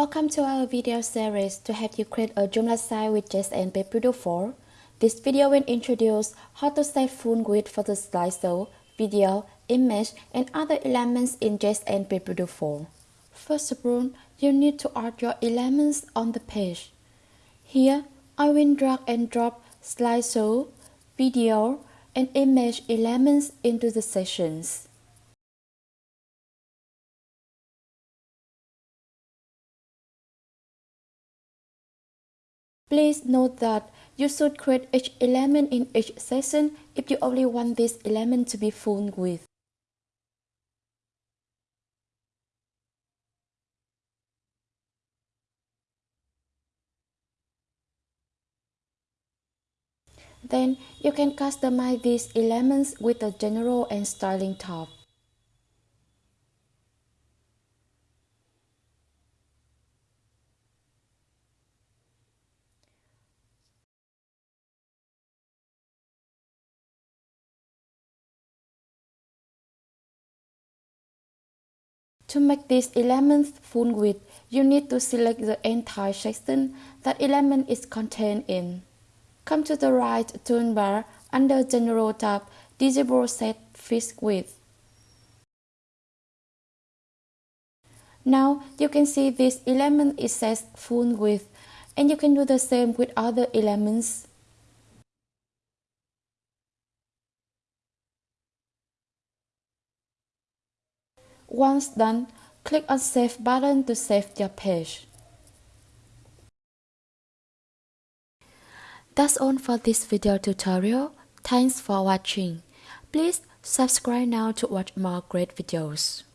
Welcome to our video series to help you create a Joomla site with JSN PageBuilder 4. This video will introduce how to set full width for the slideshow, video, image, and other elements in JSN PageBuilder 4. First of all, you need to add your elements on the page. Here, I will drag and drop slideshow, video, and image elements into the sections. Please note that you should create each element in each section if you only want this element to be full width. Then you can customize these elements with the general and styling tab. To make this elements full width, you need to select the entire section that element is contained in. Come to the right toolbar under General tab, Disable Set Fixed Width. Now you can see this element is set full width and you can do the same with other elements. Once done, click on Save button to save your page. That's all for this video tutorial. Thanks for watching. Please subscribe now to watch more great videos.